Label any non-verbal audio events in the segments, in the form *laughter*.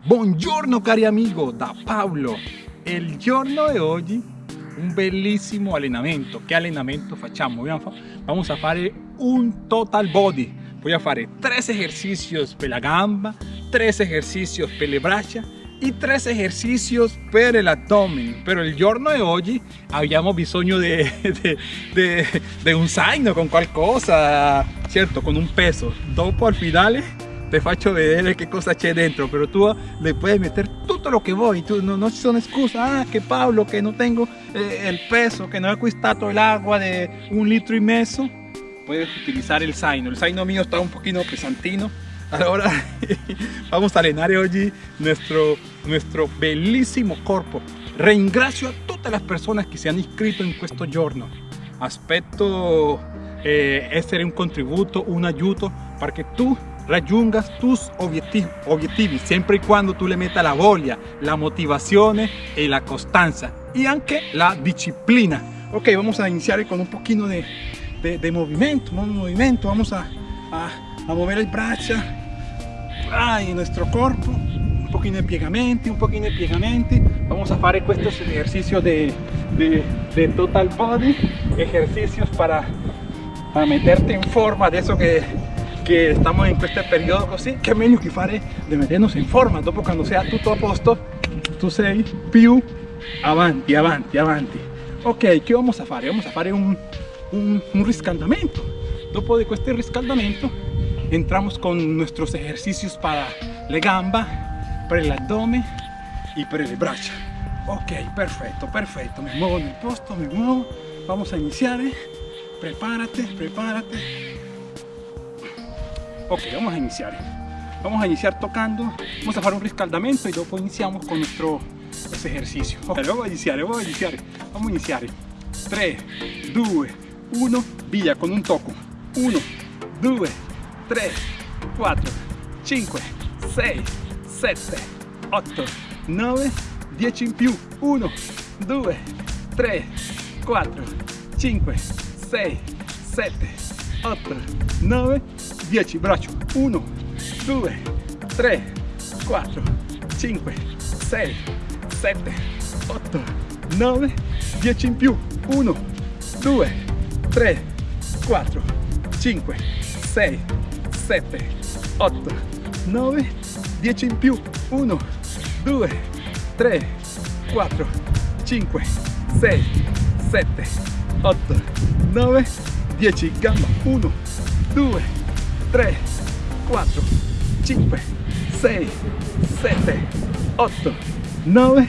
Buongiorno cari amigo, da Paolo. Il giorno di oggi un bellissimo allenamento. Che allenamento facciamo? Vamos a fare un total body. Voy a fare tres ejercicios per la gamba, tres ejercicios per le braccia y tres ejercicios per el abdomen. Pero el giorno di oggi abbiamo bisogno di un zaino con qualcosa, certo, con un peso. Dopo al finale te faccio vedere che cosa c'è dentro, pero tú le puedes meter todo lo que voy, tú, no, no son excusas, ah, que Pablo, que no tengo eh, el peso, que no he acquistato el agua de un litro y medio, puedes utilizar el zaino, el zaino mío está un poquito pesantino, ahora *laughs* vamos a llenar hoy nuestro, nuestro bellísimo cuerpo. Ringrazio a todas las personas que se han inscrito en questo giorno. Aspetto eh, essere un contributo, un ayudo para que tú raggiungas tus objetivos, siempre y cuando tú le metas la voglia, la motivación y la constancia y aunque la disciplina. Ok, vamos a iniciar con un poquito de, de, movimiento, movimiento, vamos a, a, mover el brazo en nuestro cuerpo, un poquito de piegamenti, un poquito de piegamenti, vamos a hacer estos ejercicios de, de, de total body, ejercicios para, para meterte en forma de eso que che stiamo in questo periodo così che è meglio che fare di metternos in forma dopo quando sia tutto a posto tu sei più avanti avanti avanti ok che vamos a fare vamos a fare un, un, un riscaldamento. Dopo di questo riscaldamento. Entramos con nuestros ejercicios para le gamba per el abdomen y per le braccia ok perfetto perfetto me muevo nel posto me muevo. Vamos a iniziare prepárate prepárate Ok, vamos a iniciar. Vamos a iniciar tocando, vamos a hacer un riscaldamento y luego iniciamos con nuestro ejercicio. Ok, vamos a iniciar, vamos a iniciar, vamos a iniciar. 3, 2, 1, via con un toco. 1, 2, 3, 4, 5, 6, 7, 8, 9, 10 in più. 1, 2, 3, 4, 5, 6, 7, 8, 9, 10 braccio. 1 2 3 4 5 6 7 8 9 10 in più. 1 2 3 4 5 6 7 8 9 10 in più. 1 2 3 4 5 6 7 8 9 10 gamba 1 2 3, 4, 5, 6, 7, 8, 9,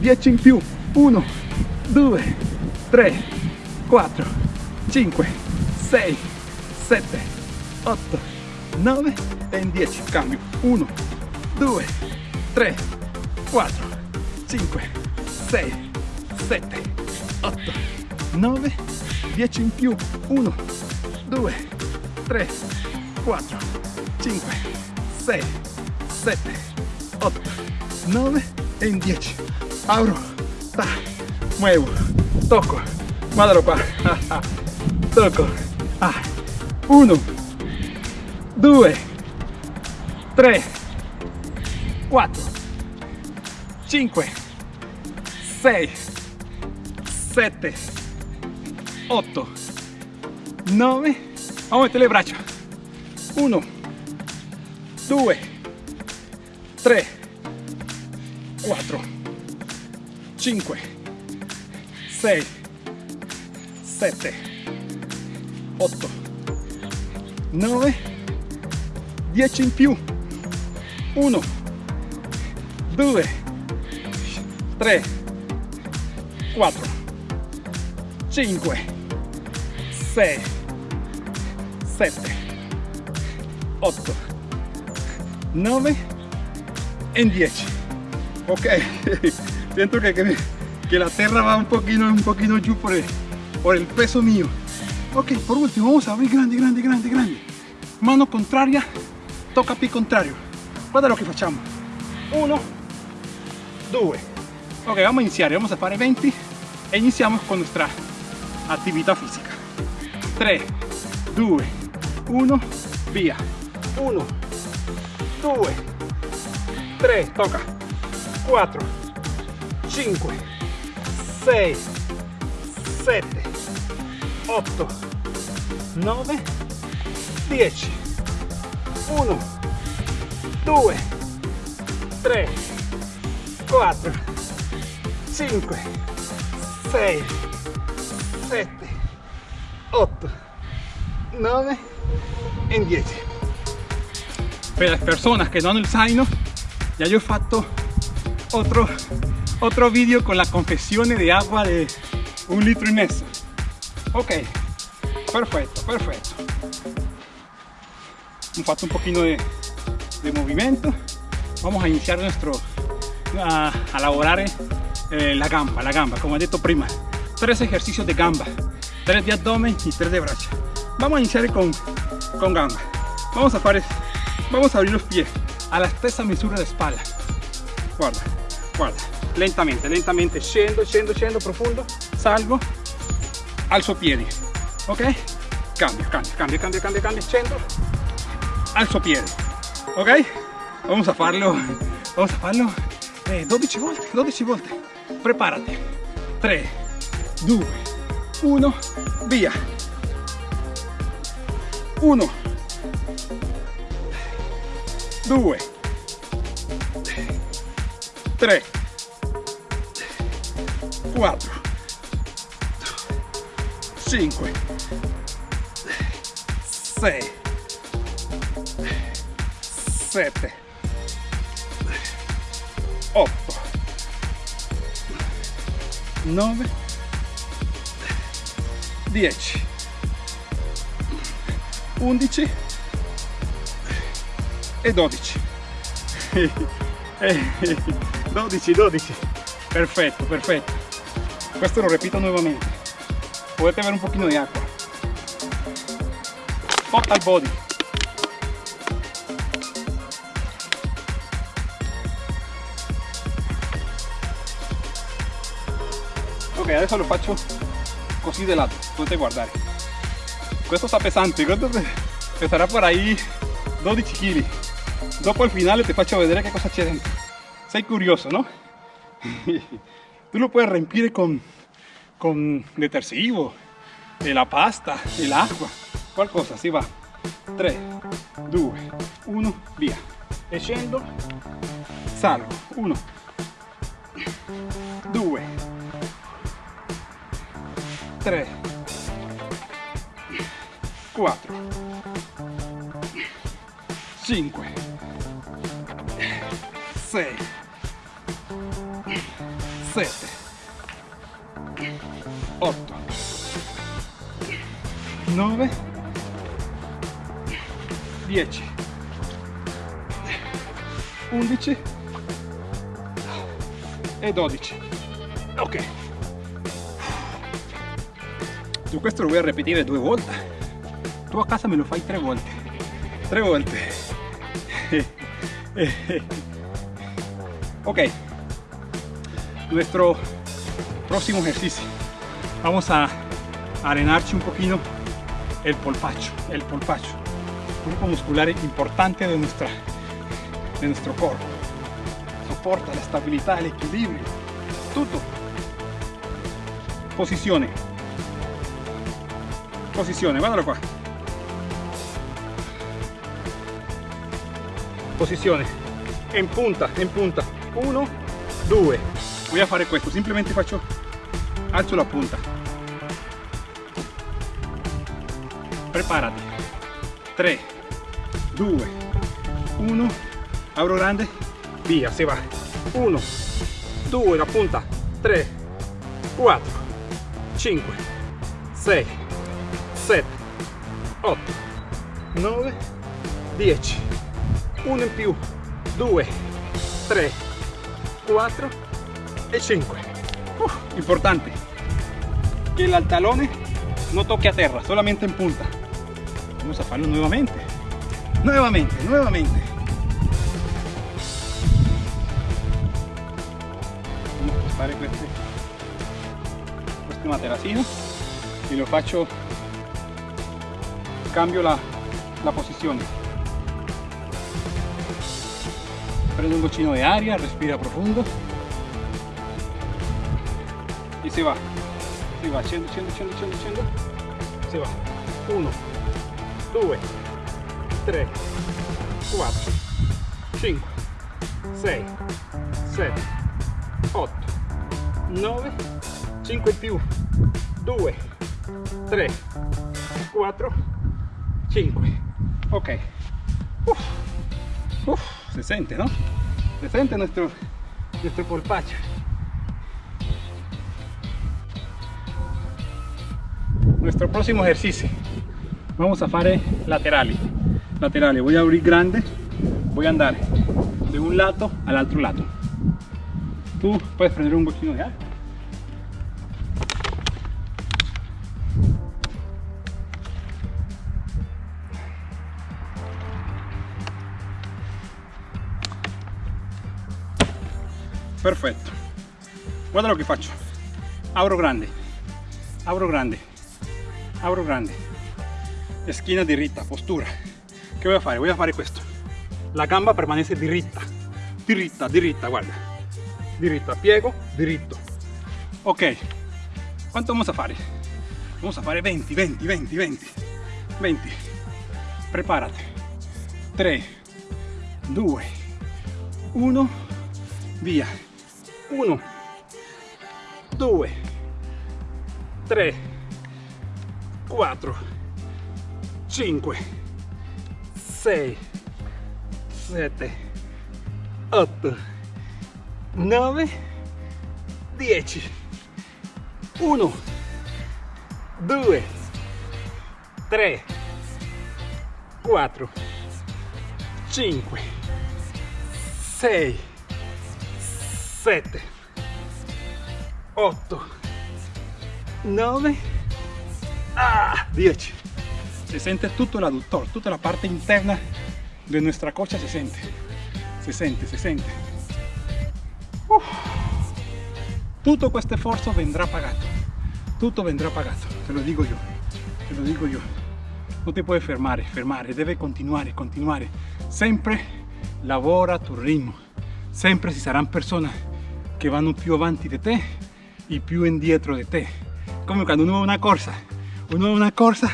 10 in più, 1, 2, 3, 4, 5, 6, 7, 8, 9 e in 10, cambio, 1, 2, 3, 4, 5, 6, 7, 8, 9, 10 in più, 1, 2, 3, 4, 5, 6, 7, 8, 9 e in 10. Apro, ta, muevo, toco, guardalo qua, *laughs* toco, ah, 1, 2, 3, 4, 5, 6, 7, 8, 9, vamos a meter le braccia. 1 2 3 4 5 6 7 8 9 10 in più. 1 2 3 4 5 6 7 8 9 en 10 ok. *laughs* Siento que, la tierra va un poquito un poquito yo por el, peso mío. Ok por último vamos a abrir grande grande grande grande. Mano contraria toca pi contrario. Guarda lo que facciamo 1 2 ok vamos a iniciar. Vamos a fare 20 e iniziamo con nuestra actividad física. 3 2 1 via 1 2 3, toca, 4, 5, 6, 7, 8, 9, 10, 1, 2, 3, 4, 5, 6, 7, 8, 9 e 10. Per le persone che non zaino, ya yo he fatto otro, otro video con la confesione di acqua di un litro in mezzo. Ok, perfetto, perfetto. Hemos fatto un poquito de, de movimiento. Vamos a iniciar nuestro, a, a elaborar eh, la gamba, la gamba, como he dicho prima. Tres ejercicios de gamba, tres de abdomen y tres de brazo. Vamos a iniciar con, con gamba. Vamos a, hacer, vamos a abrir los pies. A la stessa misura de espalda. Guarda, guarda, lentamente, lentamente, scendo, scendo, scendo, profundo, salgo, alzo piedi, ok? Cambio, cambio, cambio, cambio, cambio, cambio, scendo, alzo piedi, ok? Vamos a farlo, vamos a farlo. Eh, 12 volte, 12 volte. Prepárate. 3, 2, 1, via. 1, 2 3 4 5 6 7 8 9 10 11 e 12 12 *laughs* 12 perfetto perfetto questo lo repito nuovamente potete avere un pochino di acqua total body. Ok adesso lo faccio così de lato potete guardare questo sta pesante. Questo pesarà por ahí 12 kg dopo il finale ti faccio vedere che cosa c'è dentro sei curioso no? *laughs* tú lo puedes riempire con, con detersivo la pasta, el agua. Qualcosa, si va. 3, 2, 1, via e salgo. 1 2 3 4 5 6 7 8 9 10 11 e 12 ok. Tu questo lo a ripetere due volte? Tu a casa me lo fai tre volte. Tre volte *laughs* ok. Nuestro próximo ejercicio. Vamos a arenarse un poquito el polpacho el polpacho. Grupo muscular importante de nuestra de nuestro cuerpo. Soporta la estabilidad el equilibrio. Todo posiciones. Posiciones guardalo qua posiciones. En punta en punta 1 2 voy a fare questo simplemente faccio alzo la punta. Prepárate. 3 2 1 abro grande. Via se va. 1 2 la punta. 3 4 5 6 7 8 9 10 1 in più 2 3 4 e 5 uh, importante. Que el talone no toque a terra solamente en punta. Vamos a hacerlo nuevamente. Nuevamente nuevamente. Vamos a spostare queste questo materassino e lo faccio cambio la, la posizione un cochino de área, respira profundo. Y se va. Se va, yendo, yendo, yendo, yendo, yendo. Se va. Uno, dos, tres, cuatro, cinco, seis, sette, otto, nove, cinque in più, due, tre, quattro, cinque. Ok. Se sente, no? Se siente nuestro, nuestro polpacho. Nuestro próximo ejercicio. Vamos a fare laterali. Laterali. Voy a abrir grande. Voy a andar de un lado al otro lado. Tú puedes prender un poquito de aire. Perfetto. Guarda lo che faccio. Abro grande. Abro grande. Abro grande. Esquina diritta, postura. Che voy a fare? Voy a fare questo. La gamba permanece diritta. Diritta, diritta, guarda. Diritta, piego, diritto. Ok. Quanto vamos a fare? Vamos a fare 20, 20, 20, 20. 20. Preparate. 3, 2, 1, via. 1 2 3 4 5 6 7 8 9 10 1 2 3 4 5 6 7 8 9 ah, 10 se siente tutto l'adduttore tutta la parte interna de nuestra cocha se siente. Se siente se siente. Uf. tutto questo esfuerzo vendrá pagato. Tutto vendrá pagato te lo digo yo te lo digo yo. No te puedes fermare fermare debe continuare continuare sempre lavora a tu ritmo. Sempre ci saranno persone che vanno più avanti di te e più indietro di te come quando uno va una corsa. Uno va una corsa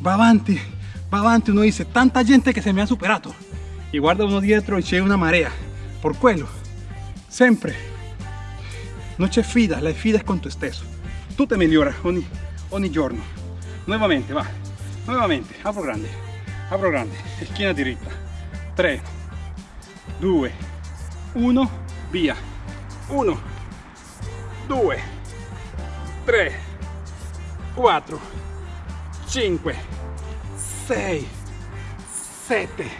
va avanti va avanti uno dice tanta gente che se mi ha superato e guarda uno dietro e c'è una marea por quello sempre non c'è fida la fida è con te stesso tu te migliora ogni, ogni giorno. Nuovamente va. Nuovamente apro grande apro grande. Schiena diritta 3 2 1 via 1 2 3 4 5 6 7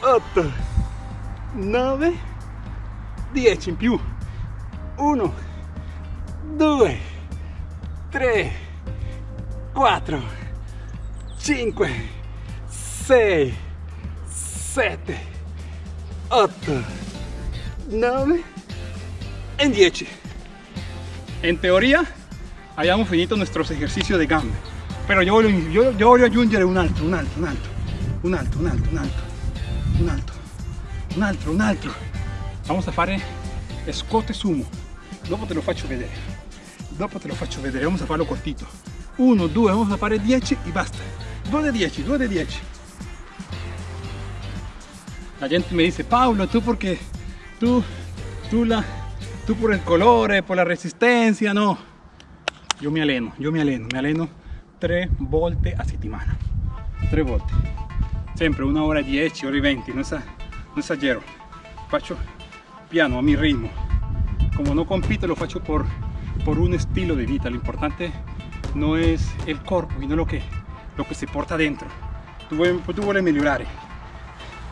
8 9 10 in più. 1 2 3 4 5 6 7 8 9 en 10. En teoría, hayamos finito nuestros ejercicios de gambe. Pero yo voglio, yo, yo voglio aggiungere un altro, un altro, un altro, un altro, un altro, un altro, un altro, un altro, un altro. Vamos a fare scote sumo. Dopo te lo faccio vedere. Dopo te lo faccio vedere, vamos a farlo cortito. 1, 2, vamos a fare 10 y basta. 2 de 10, 2 de 10. La gente me dice, Pablo, tú porque tú, tú la, tú por el colore, por la resistencia, no. Yo me aleno, yo me aleno, me aleno 3 volte a settimana. 3 volte. Sempre una hora 10, ore 20, no, no esagero. Faccio piano, a mi ritmo. Como no compito, lo faccio por, por un estilo de vida. Lo importante no es el cuerpo, sino lo que, lo que se porta dentro. Tú, tú vuelves mejorar,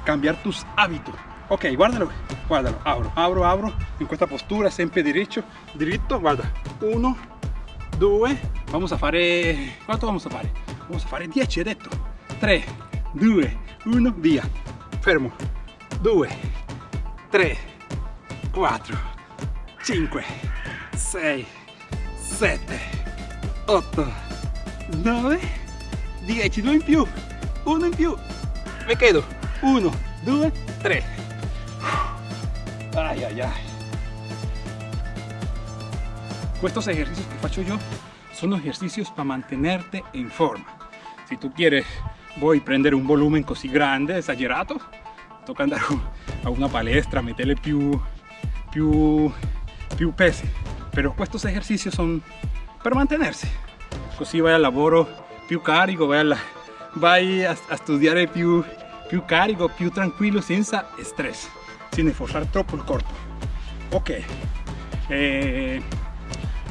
cambiar tus hábitos ok guardalo guardalo abro abro abro. In questa postura sempre diritto diritto guarda. 1 2 vamos a fare quanto vamos a fare vamos a fare 10 hai detto. 3 2 1 via. Fermo. 2 3 4 5 6 7 8 9 10 2 in più. 1 in più. Mi chiedo 1 2 3 Ay, ay, ay. Estos ejercicios que faccio yo son ejercicios para mantenerte en forma. Si tú quieres, voy a prendere un volumen così grande, esagerato, toca andare a una palestra, meterle più, più, più pesi. Però questi esercizi sono per mantenersi. Così vai al lavoro più carico, vai, alla, a, a, studiare più, più carico, più tranquillo, senza stress, sin forzar troppo il corpo. Ok, eh,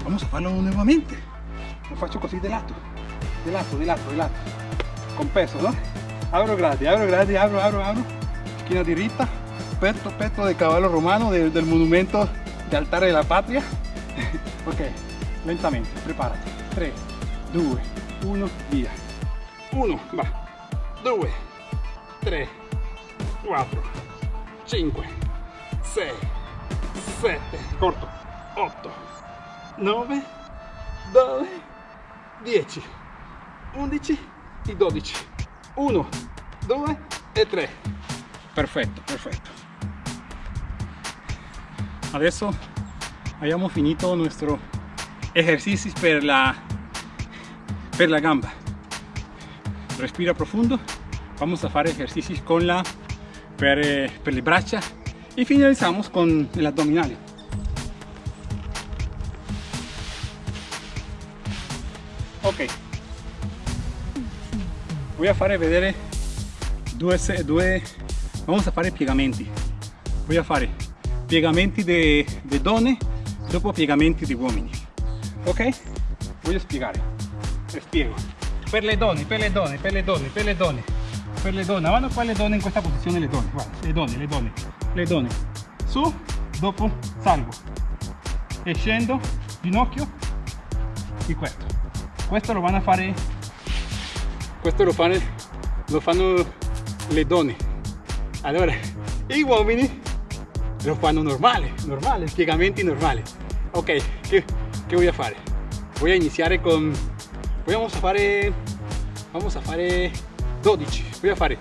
vamos a farlo nuevamente. Lo faccio così de lato, de lato, de lato, de lato, con peso, ¿no? Abro grande, abro grande, abro, abro, abro, esquina diritta, petto, petto de caballo romano de, del monumento de altar de la patria. *laughs* ok, lentamente, prepárate. 3, 2, 1, via. 1, va. 2, 3, 4, 5, 6, 7, corto, 8, 9, 9, 10, 11 e 12. 1, 2 e 3. Perfetto, perfetto. Adesso abbiamo finito nuestro ejercicio per la, per la gamba. Respira profundo. Vamos a hacer ejercicios con la, per, eh, per le braccia y finalizamos con el abdominal. Ok. Voy a fare vedere due, due vamos a fare piegamenti. Voy a fare piegamenti di donne dopo piegamenti di uomini. Ok? Voglio spiegare. Spiego. Per le donne, per le donne, per le donne, per le donne, per le donne. Vanno qua le donne in questa posizione le donne. Guarda, le donne, le donne, le donne. Su, dopo salgo. E scendo, ginocchio e questo. Questo lo vanno a fare questo lo fanno, lo fanno le donne. Allora, i uomini lo fanno normale, normale, piegamenti normali. Ok, che, che voy a fare? Voy a iniziare con... Vamos a fare... Vamos a fare 12. Voy a fare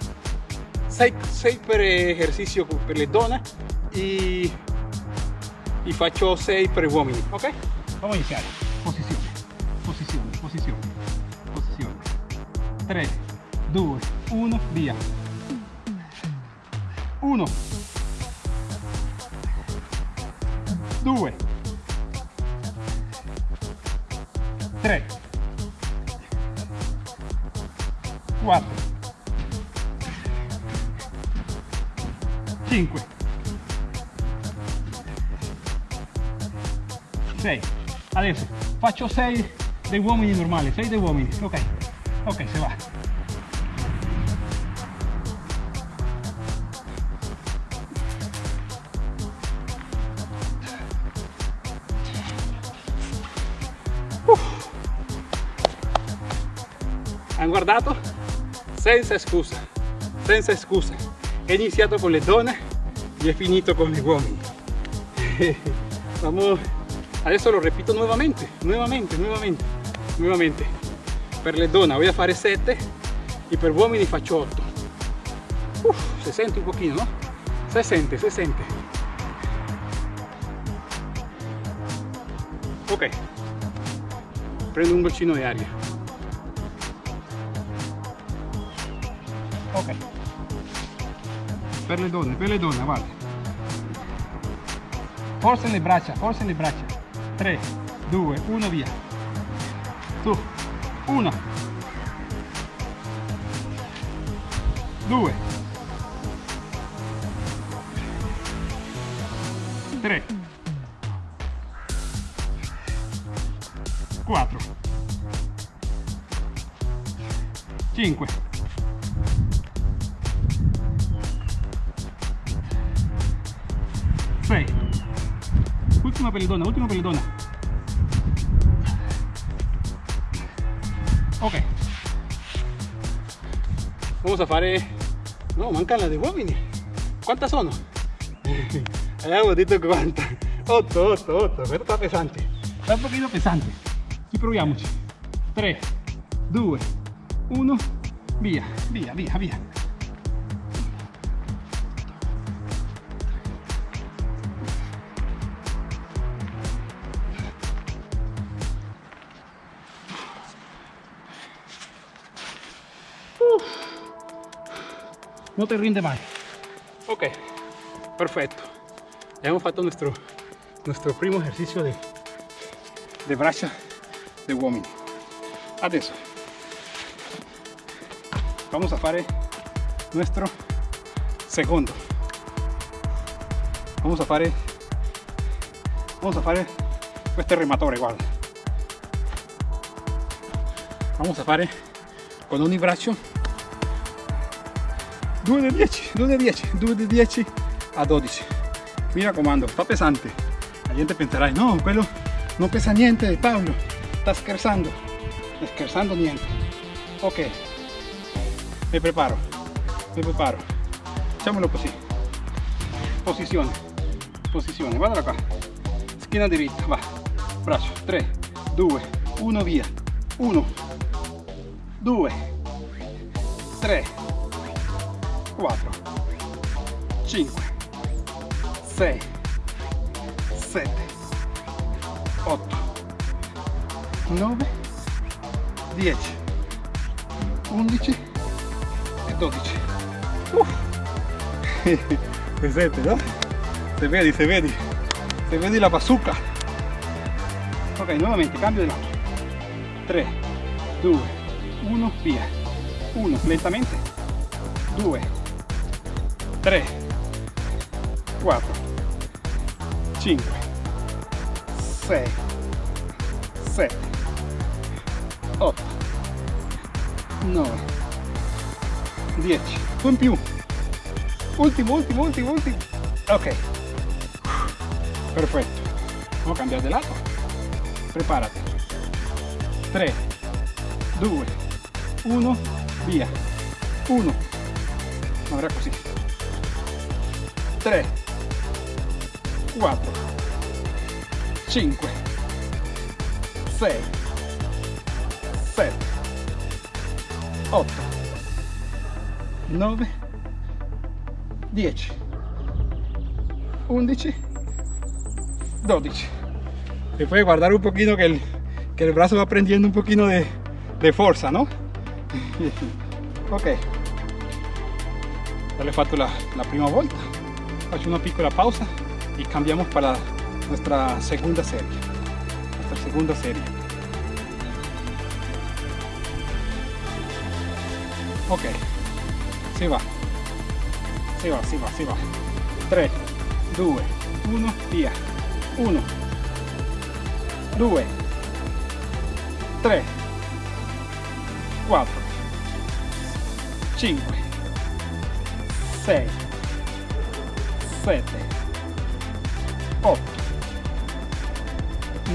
6, 6 per esercizio per le donne e, e faccio 6 per uomini. Ok? Vamos a iniziare. Posizione, posizione, posizione, posizione. 3, 2, 1, via. 1, 2, 3, 4, 5, 6. Adesso faccio 6 dei uomini normali, 6 dei uomini, ok, ok, se va. hanno guardato senza scusa senza scusa he iniziato con le donne e he finito con gli uomini *laughs* Vamos, adesso lo repito nuovamente nuovamente nuovamente nuovamente per donne voy a fare 7 e per uomini faccio 8 Uf, si sente un pochino no? si sente, si sente ok. Prendo un goccino di aria per le donne per le donne guarda forse le braccia forse le braccia. 3 2 1 via. Su 1 2 3 4 5 ultima pelletona ultima pelletona ok. Vamos a fare. No mancan las de quantas sono? abbiamo detto 40 8 8 8 questo sta pesante. Sta un pochino pesante. Ci proviamoci 3 2 1 via via via via no te rinde más. Ok, perfecto. Ya hemos fatto nuestro, nuestro primo ejercicio de, de braccia de uomini. Adesso vamos a fare nuestro segundo. Vamos a fare vamos a fare questo rematore, guarda. Vamos a fare con ogni braccio 2 di 10, 2 di 10, 2 di 10 a 12. Mi raccomando, fa pesante. La gente penserà, no, quello non pesa niente, Paolo, sta scherzando. Sta scherzando niente. Ok, mi preparo, mi preparo. Facciamolo così. Posizione, posizione, guarda qua. Schiena diritta, va. Braccio, 3, 2, 1, via. 1, 2, 3, 4, 5, 6, 7, 8, 9, 10, 11 e 12. Uff. *laughs* Presente, no? Se vedi, se vedi, se vedi la bazooka. Ok, nuovamente cambio di lato. 3, 2, 1, via. 1, lentamente. 2, 3, 4, 5, 6, 7, 8, 9, 10. Tu in più. Ultimo, ultimo, ultimo, ultimo. Ok. Perfetto. Vamos a di lato. Preparati. 3, 2, 1, via. 1. Ahora così. 3, 4, 5, 6, 7, 8, 9, 10, 11, 12. Se puede guardar un poquito que el, que el brazo va prendiendo un poquito de, de fuerza, ¿no? *laughs* ok. Ya le fatto la, la prima volta. Faccio una piccola pausa y cambiamos para nuestra segunda serie. Nuestra segunda serie. Ok. Si va. Si va, si va, si va. 3, 2, 1, via. 1, 2, 3, 4, 5, 6, 7, 8,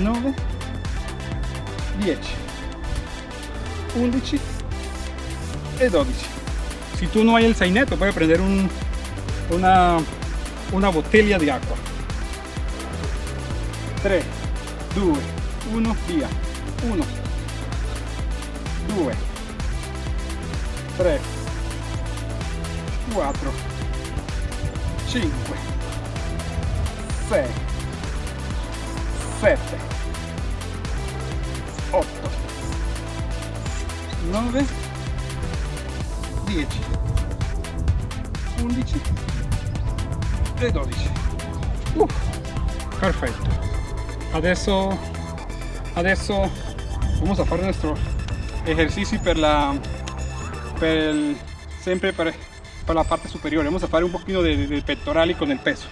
9, 10, 11 e 12. Si tú no hay el sainetto, puedes prender un, una, una botella di acqua. 3, 2, 1, via. 1, 2, 3, 4, Adesso, adesso vamos a fare nuestro ejercicio per la, per el, sempre per, per la parte superiore. Vamos a fare un pochino de, de pectorali con el peso.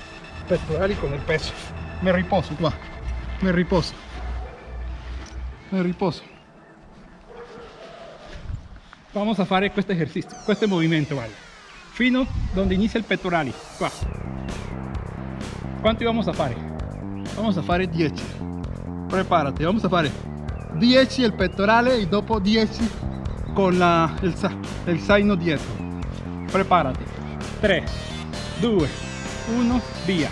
Pectorali con el peso. Me riposo qua. Me riposo. Me riposo. Vamos a fare questo esercizio, questo movimento, vale. Fino donde inicia il pettorali, qua. Quanti vamos a fare? Vamos a fare 10. Preparati, vamos a fare 10 il pettorale e dopo 10 con la, il, il zaino dietro. Preparati. 3, 2, 1, via.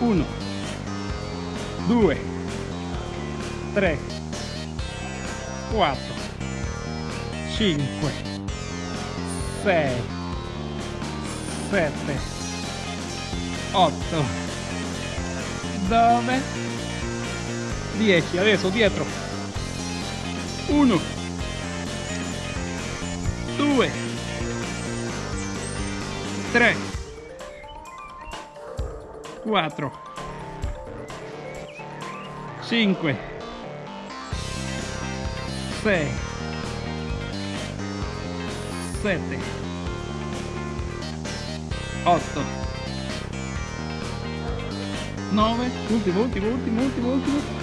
1, 2, 3, 4, 5, 6, 7, 8, 9, 10. Adesso dietro. 1, 2, 3 4 5 6 7 8 9 ultimo ultimo ultimo ultimo ultimo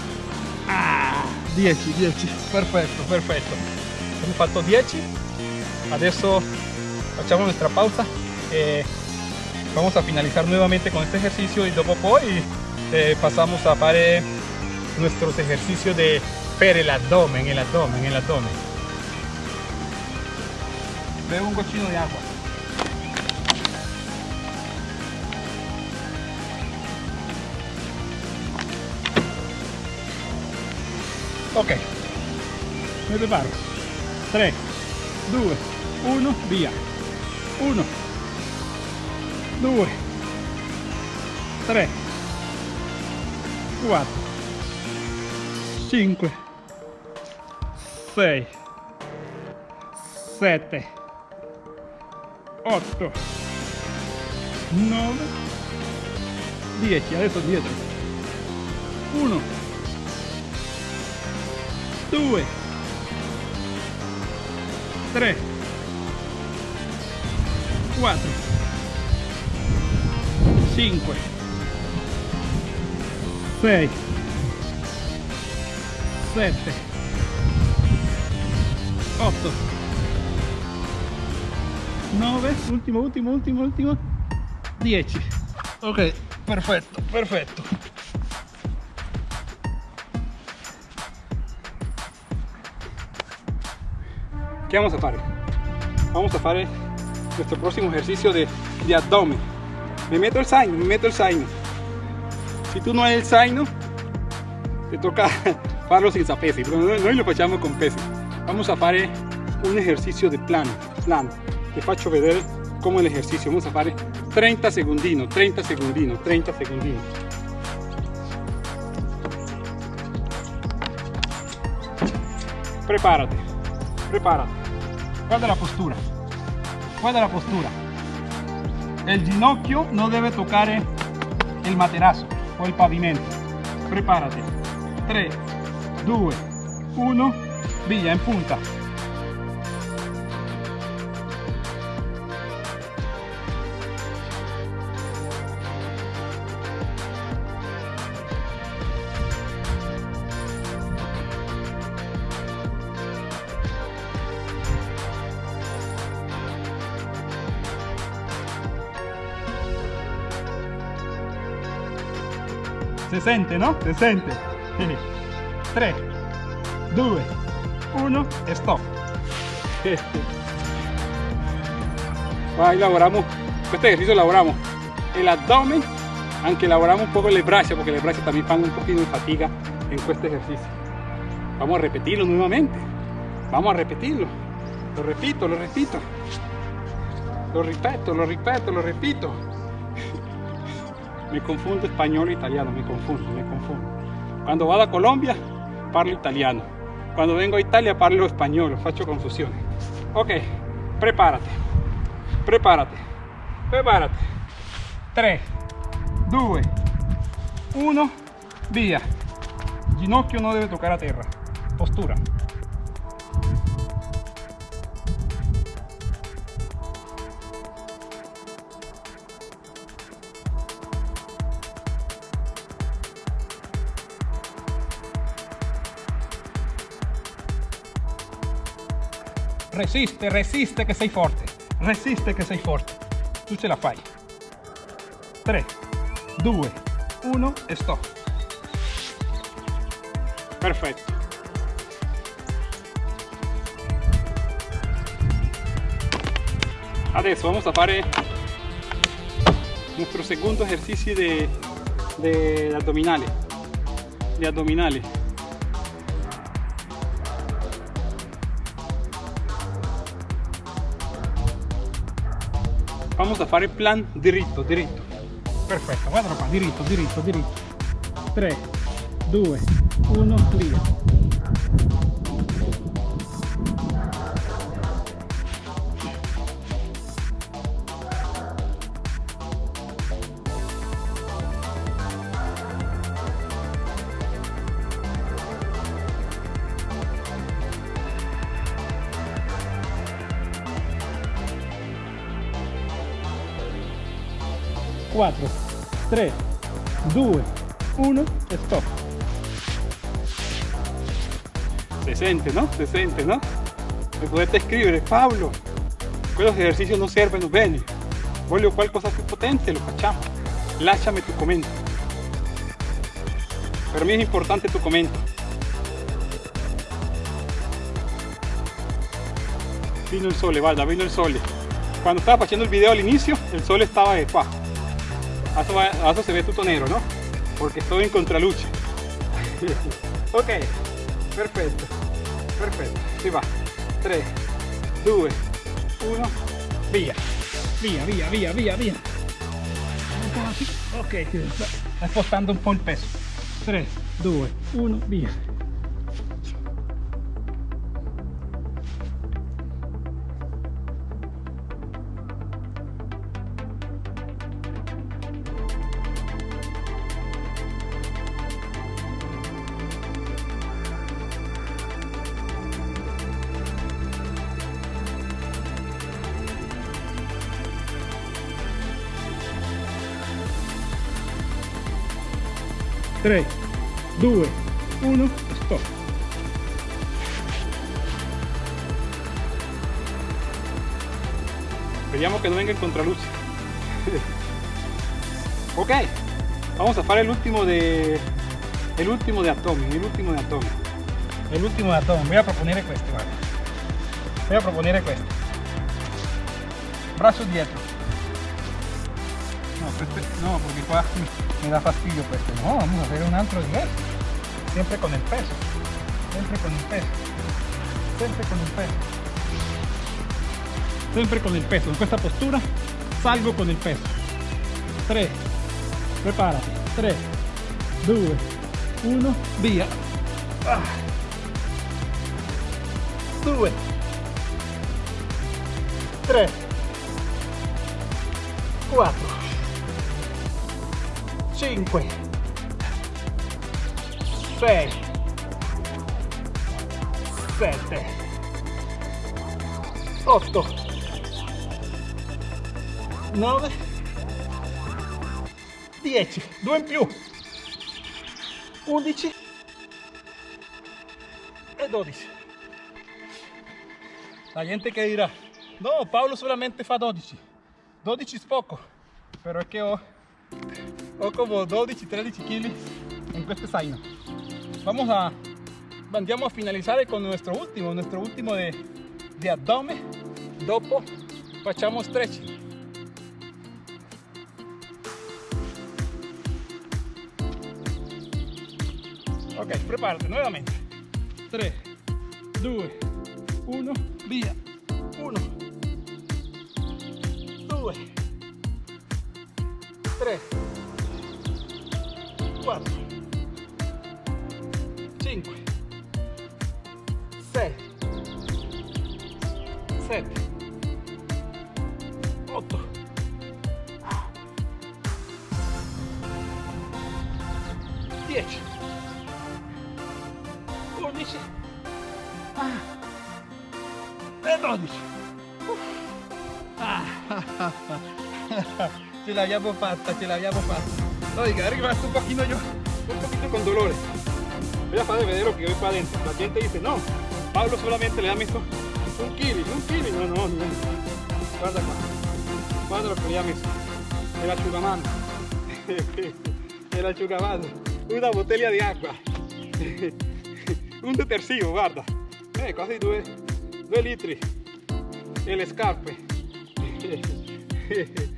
10 10 perfetto perfetto abbiamo fatto 10 adesso facciamo nuestra pausa eh, vamos a finalizar nuevamente con este ejercicio y luego poi eh, pasamos a hacer nuestros ejercicios de per el abdomen, el abdomen, el abdomen. Bebo un cochino de agua. Ok, me preparo. 3, 2, 1, via. 1, 2, 3, 4, 5, 6, 7, 8, 9, 10. Adesso dietro. 1, 2, 3, 4, 5, 6, 7, 8, 9, ultimo, ultimo, ultimo, ultimo, 10. Ok, perfetto, perfetto. ¿Qué vamos a hacer? Vamos a hacer nuestro próximo ejercicio de, de abdomen. Me meto el zaino, me meto el zaino. Si tú no hay el zaino, te toca *laughs* farlo sin sapesi, pero noi lo facciamo con pesi. Vamos a fare un ejercicio de plano, plano. Te faccio vedere come l'esercizio. Vamos a fare 30 segundino, 30 segundino, 30 segundino. Prepárate, prepárate. Guarda la postura, guarda la postura. El ginocchio no debe tocar el materazo o el pavimento. Prepárate. 3, 2, 1, via en punta. Se sente, no? Se sente. 3, 2, 1, stop. *laughs* Ahí lavoramos, este ejercicio lavoramos el abdomen, aunque lavoramos un poco el brazo, porque el brazo también van un poquito de fatiga en este ejercicio. Vamos a repetirlo nuevamente. Vamos a repetirlo. Lo repito, lo repito. Lo repito, lo repito, lo repito. Me confundo español e italiano, me confundo, me confundo. Cuando vado a Colombia parlo italiano. Cuando vengo a Italia parlo español, faccio confusione. Ok, prepárate, prepárate, prepárate. 3, 2, 1, via. Ginocchio no debe tocar a terra. Postura. Resiste, resiste che sei forte, resiste che sei forte, tu ce la fai. 3, 2, 1 e stop. Perfetto. Adesso vamos a fare nuestro segundo ejercicio de, de abdominales. De abdominales. Vamos a fare plan diritto diritto. Perfetto guardalo qua diritto diritto diritto. 3 2 1 via 4 3 2 1 stop. Se sente no? se sente no? mi potete scrivere Paolo quellos ejercicios no servono bene voglio qualcosa più potente lo facciamo lasciami tu commento per me è importante tu commento vino el sole guarda vino el sole. Cuando estaba haciendo el video al inicio el sol estaba de qua ahora se ve tutto nero no porque estoy en contraluce *laughs* ok perfecto perfecto. Si va. 3 2 1 via via via via via via ok sta spostando un po' il peso. 3 2 1 via 3 2 1 stop. Vediamo che non venga in contraluce. *laughs* Ok vamos a fare l'ultimo de el último de abdomen el último de abdomen el último de abdomen voy a proponer questo guarda voy a proponer questo brazo dietro *laughs* no, porque *laughs* me da fastidio pues no vamos a hacer un altro diverso siempre con el peso. Siempre con el peso. Siempre con el peso. Siempre con el peso. En esta postura salgo con el peso. 3 prepárate. 3 2 1 via 2 3 4 5 6 7 8 9 10 2 in più. 11 e 12 la gente che dirà no Paolo solamente fa 12 12 es poco. Pero es que ho o como 12-13 kilos en este zaino. Vamos a, andiamo a finalizar con nuestro último, nuestro último de, de abdomen. Dopo facciamo stretching. Ok, prepárate nuevamente. 3, 2, 1, via. 1, 2, 3, 4 5 6 7 8 10 11 ah, e 12 ah, *laughs* ce l'abbiamo fatta, ce l'abbiamo fatta Oiga, arriba un poquito yo, un poquito con dolores. Voy a hacer ver lo que voy para adentro. La gente dice, no, Pablo solamente le da messo un kilo, un kilo. No, no, no. Guarda qua. Guarda lo que le ha messo. El asciugamano. El asciugamano. Una botella di acqua. *laughs* un detersivo, guarda. Eh, quasi due, due litri. E le scarpe. *laughs*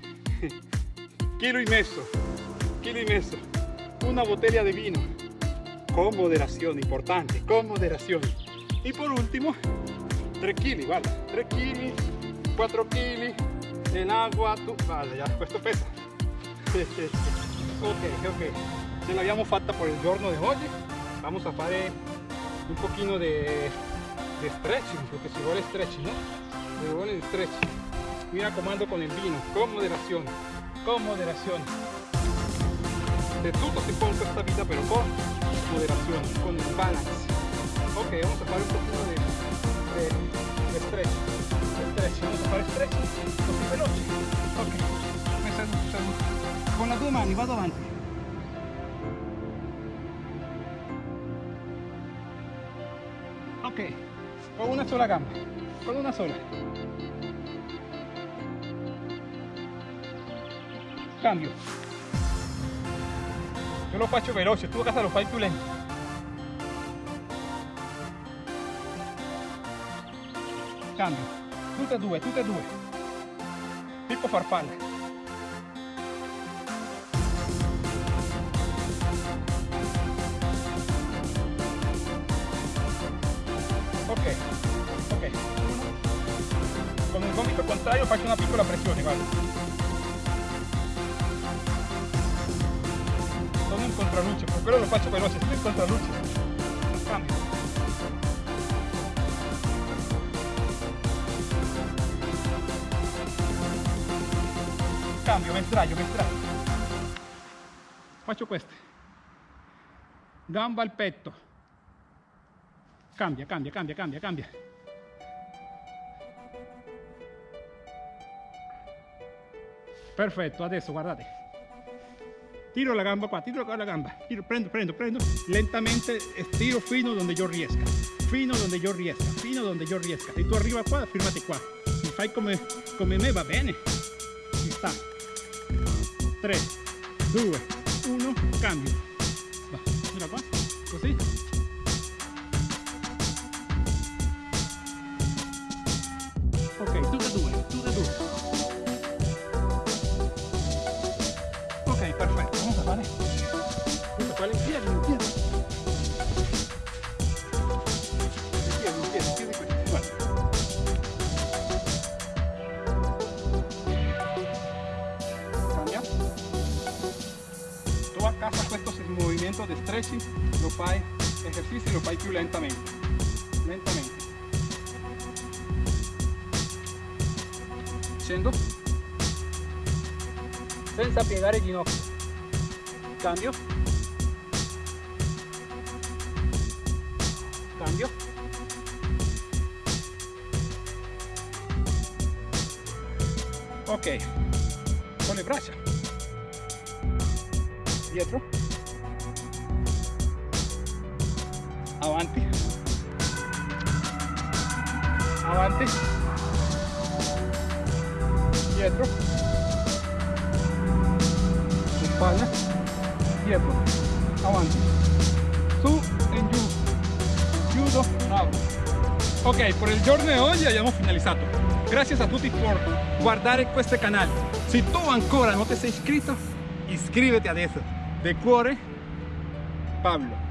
Kilo y messo medio, una botella de vino, con moderación, importante, con moderación. Y por último, 3 kilos, guarda, 3 kilos, 4 kilos, el agua, tu... vale, ya, esto pesa. *laughs* ok, ok, ce l'abbiamo fatta por el giorno de hoy, vamos a hacer un poquito de, de stretching, porque si vuole stretching, ¿no? Si vuole stretching. Mira comando con el vino, con moderación, con moderación de todo se puede esta vida, pero con moderación, con balance. Ok, vamos a hacer un poquito de. De stretch. Vamos a hacer stretch così veloci. Ok, me salud, salud. due mani, vado avanti. Ok, con una sola gamba, con una sola. Cambio. Io lo faccio veloce, tu a casa lo più lento. Cambio. Tutte e due, tutte e due. Tipo farfalla. Ok, ok. Con il gomito contrario faccio una piccola pressione, guarda. Contraluce, per quello lo faccio veloce, sono in contraluce. Cambio. Cambio, me sdraio, me sdraio. Faccio queste. Gamba al petto. Cambia, cambia, cambia, cambia, cambia. Perfetto, adesso guardate. Tiro la gamba qua, tiro la gamba. Tiro, prendo, prendo, prendo. Lentamente estiro fino donde yo riesca. Fino donde yo riesca, fino donde yo riesca. Si tu arriva qua, firmati qua. Se fai come, come me va bene. Ci sta. 3, 2, 1, cambio. Va, mira qua, così. In piedi, in piedi qui. Guarda. Cambia. Tu a casa questo movimento di stretching lo fai, esercizi lo fai più lentamente. Lentamente. Scendo. Senza piegare ginocchio. Cambio. Ok. Con le braccia. Dietro. Avanti. Avanti. Dietro. Spalla. Dietro. Avanti. Su e giù. Chiudo. Apro. Ok, per il giorno di oggi abbiamo finalizzato. Grazie a tutti per guardare questo canale. Se tu ancora non ti sei iscritto, iscriviti adesso. De cuore, Pablo.